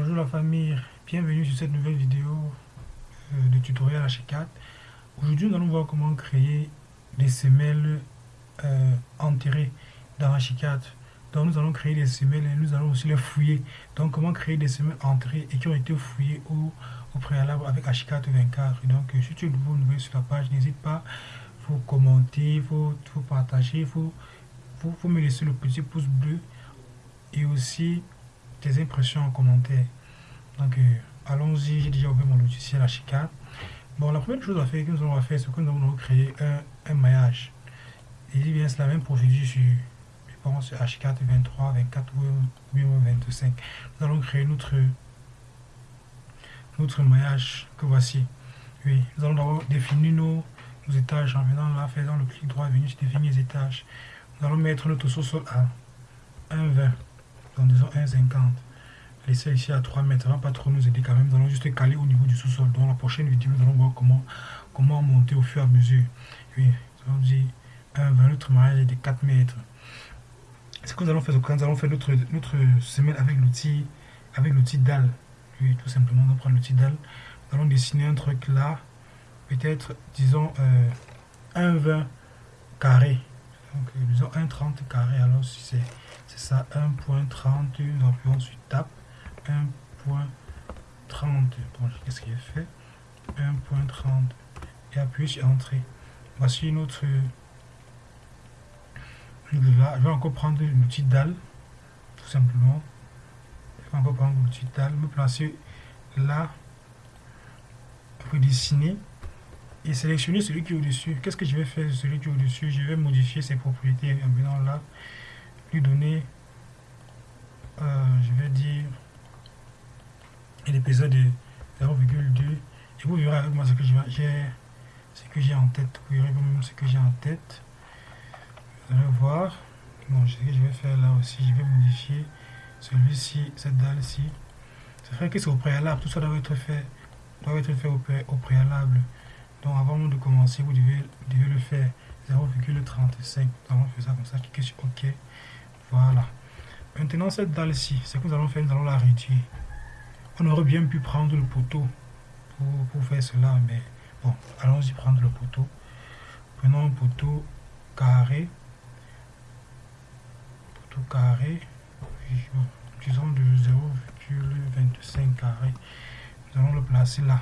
Bonjour la famille, bienvenue sur cette nouvelle vidéo euh, de tutoriel H4. Aujourd'hui nous allons voir comment créer des semelles euh, enterrées dans H4. Donc nous allons créer des semelles et nous allons aussi les fouiller. Donc comment créer des semelles enterrées et qui ont été fouillées au, préalable avec H4 24. Donc si tu es nouveau, sur la page, n'hésite pas, il faut commenter, il faut, faut, partager, faut, faut, faut me laisser le petit pouce bleu et aussi tes impressions en commentaire. Donc, euh, allons-y. J'ai déjà ouvert mon logiciel H4. Bon, la première chose à faire que nous allons faire, c'est que nous allons créer un, un maillage. Et bien, c'est la même procédure sur, je pense, H4, 23, 24 ou 25. Nous allons créer notre, notre maillage que voici. Oui, nous allons d'abord définir nos, nos, étages en venant là, faisant le clic droit, venir définir les étages. Nous allons mettre notre sous-sol à 1,20 disons 1,50. Laissez ici à 3 mètres, ça va pas trop nous aider quand même. Nous allons juste caler au niveau du sous-sol. Dans la prochaine vidéo, nous allons voir comment, comment monter au fur et à mesure. Oui, nous allons dire 1,20, notre mariage est de 4 mètres. Ce que nous allons faire, nous allons faire notre, notre semelle avec l'outil avec l'outil dalle. Oui, tout simplement, nous prendre l'outil dalle. Nous allons dessiner un truc là, peut-être, disons, euh, 1,20 carré. Donc, disons 1,30 carré. Alors, si c'est ça 1.30 nous appuyons sur tap 1.30 bon qu'est-ce qu'il fait? 1.30 et appuyez sur entrée. Voici notre je vais encore prendre l'outil dalle tout simplement. Je vais encore prendre l'outil dalle. Me placer là pour dessiner et sélectionner celui qui est au-dessus. Qu'est-ce que je vais faire celui qui est au-dessus? Je vais modifier ses propriétés en venant là lui donner, euh, je vais dire, l'épisode de 0,2 et vous verrez avec moi ce que j'ai ce que j'ai en tête. Vous verrez vous-même ce que j'ai en tête. Vous allez voir. Bon que je vais faire là aussi je vais modifier celui-ci cette dalle ci c'est vrai que c'est au préalable. Tout ça doit être fait doit être fait au, au préalable donc avant de commencer vous devez, le faire 0,35 nous allons faire ça comme ça cliquez sur ok voilà. Maintenant, cette dalle-ci, ce que nous allons faire, nous allons la réduire. On aurait bien pu prendre le poteau pour, faire cela, mais bon, allons-y prendre le poteau. Prenons un poteau carré. Poteau carré. Disons de 0,25 carré. Nous allons le placer là.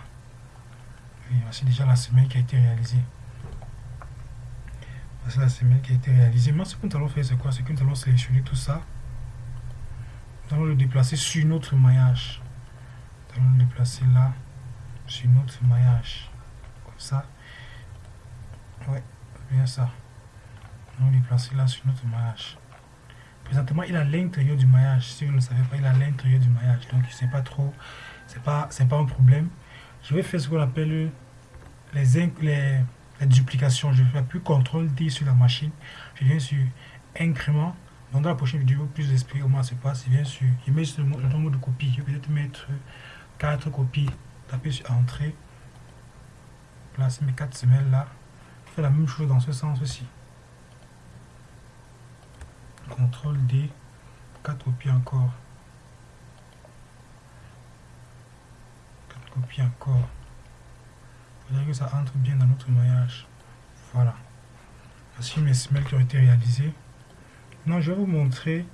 Voici déjà la semaine qui a été réalisée c'est la semaine qui a été réalisée. Maintenant, ce que nous allons faire, c'est quoi? C'est que nous allons sélectionner tout ça. Nous allons le déplacer sur notre maillage. Nous allons le déplacer là, sur notre maillage. Comme ça. Ouais, bien ça. Nous allons le déplacer là sur notre maillage. Présentement, il à l'intérieur du maillage. Si vous ne le savez pas, il à l'intérieur du maillage. Donc, c'est pas trop, c'est pas, pas un problème. Je vais faire ce qu'on appelle les, les la duplication. Je fais plus CTRL D sur la machine. Je viens sur incrément. dans la prochaine vidéo, plus d'expliquer comment ça se passe. Je viens sur, je mets le nombre de copies. Je vais peut-être mettre 4 copies. Taper sur entrée. Placer mes 4 semelles là. Je fais la même chose dans ce sens aussi. CTRL D. 4 copies encore. 4 copies encore que ça entre bien dans notre maillage. Voilà. Voici mes semelles qui ont été réalisées. Maintenant, je vais vous montrer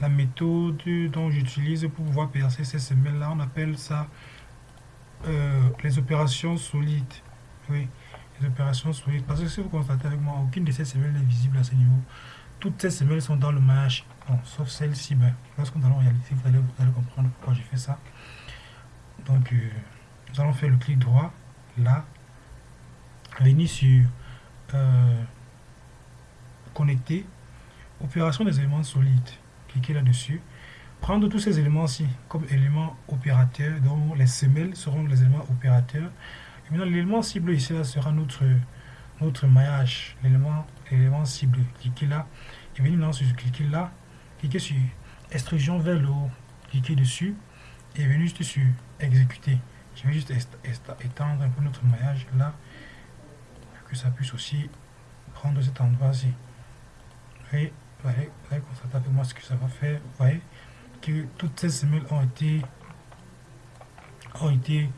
la méthode dont j'utilise pour pouvoir percer ces semelles-là. On appelle ça euh, les opérations solides. Oui, les opérations solides. Parce que si vous constatez avec moi, aucune de ces semelles n'est visible à ce niveau. Toutes ces semelles sont dans le maillage. Sauf celle-ci. Ben, lorsque nous allons réaliser, vous allez, vous allez comprendre pourquoi j'ai fait ça. Donc, euh, nous allons faire le clic droit là. Venir sur euh, connecter. Opération des éléments solides. Cliquez là dessus prendre tous ces éléments ci comme éléments opérateurs dont les semelles seront les éléments opérateurs. Et maintenant l'élément cible ici là sera notre notre maillage. L'élément élément cible. Cliquez là. Et venir maintenant sur cliquez là. Cliquez sur extrusion vers le haut. Cliquez dessus. Et venir juste sur exécuter je vais juste étendre un peu notre maillage là que ça puisse aussi prendre cet endroit-ci. Vous voyez, vous voyez, constater avec moi ce que ça va faire. Vous voyez que toutes ces semelles ont été ont été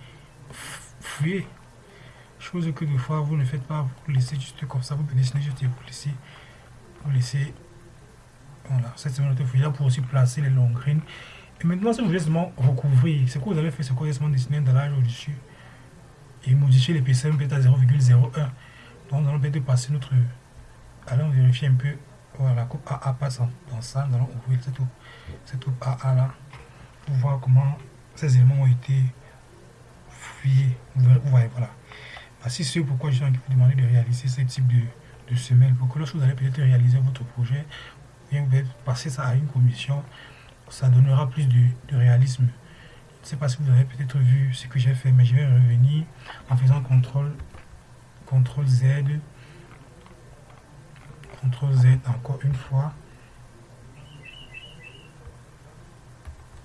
fouillés. Chose que des fois vous ne faites pas, vous laissez juste comme ça, vous dessinez juste et vous laissez, vous laissez, voilà, cette semaine de fouillée là pour aussi placer les longs graines. Et maintenant, si vous voulez seulement recouvrir, ce que vous avez fait, c'est quoi seulement dessiner un dallage au-dessus et modifier l'épaisseur peut-être à 0,01. Donc, nous allons peut-être passer notre. Allons vérifier un peu. Voilà, la coupe AA passe dans ça. Nous allons ouvrir cette coupe, cette coupe AA là pour voir comment ces éléments ont été fouillés. Vous voilà. Voici c'est pourquoi je vous demander de réaliser ce type de, de pour que lorsque vous allez peut-être réaliser votre projet, vous pouvez passer ça à une commission, ça donnera plus de, réalisme. Je ne sais pas si vous avez peut-être vu ce que j'ai fait, mais je vais revenir en faisant CTRL, CTRL Z, CTRL Z encore une fois.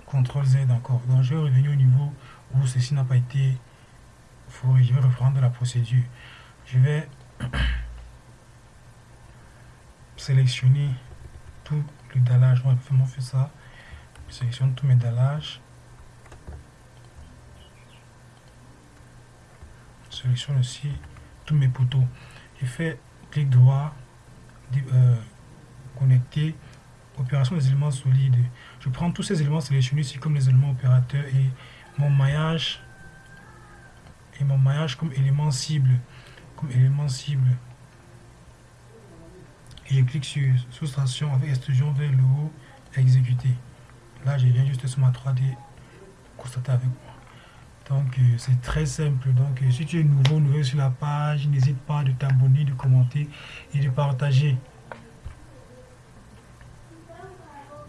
CTRL Z encore. Donc je vais revenir au niveau où ceci n'a pas été fourré. Je vais reprendre la procédure. Je vais sélectionner tout le dallage. On va faire ça. Sélectionne tous mes dallages. sélectionne aussi tous mes poteaux. Je fais clic droit, euh, connecter, opération des éléments solides. Je prends tous ces éléments sélectionnés ici comme les éléments opérateurs et mon maillage et mon maillage comme élément cible. Comme élément cible. Et je clique sur soustraction avec extrusion vers le haut, exécuter. Là, je viens juste sur ma 3D constater avec moi. Donc, euh, c'est très simple. Donc, euh, si tu es nouveau, nouveau sur la page, n'hésite pas de t'abonner, de commenter et de partager.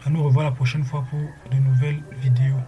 À nous revoir la prochaine fois pour de nouvelles vidéos.